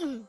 うん。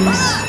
啊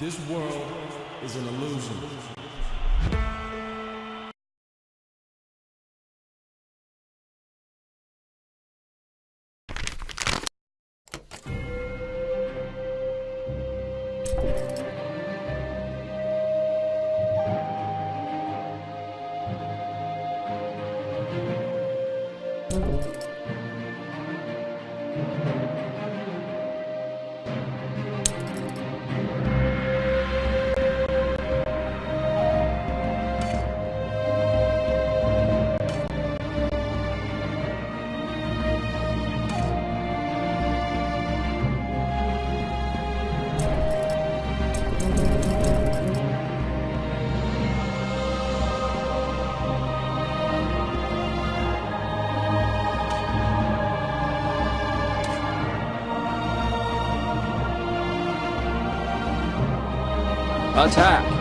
This world is an illusion. Attack!